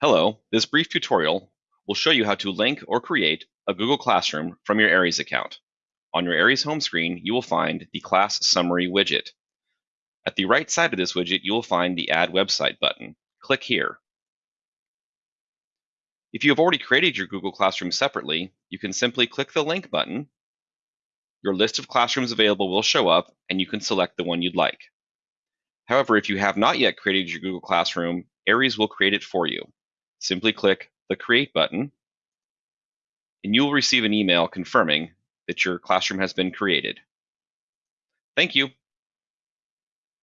Hello, this brief tutorial will show you how to link or create a Google Classroom from your Aeries account. On your Aeries home screen, you will find the Class Summary widget. At the right side of this widget, you will find the Add Website button. Click here. If you have already created your Google Classroom separately, you can simply click the Link button. Your list of classrooms available will show up, and you can select the one you'd like. However, if you have not yet created your Google Classroom, Aeries will create it for you simply click the Create button, and you will receive an email confirming that your classroom has been created. Thank you.